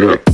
Yeah.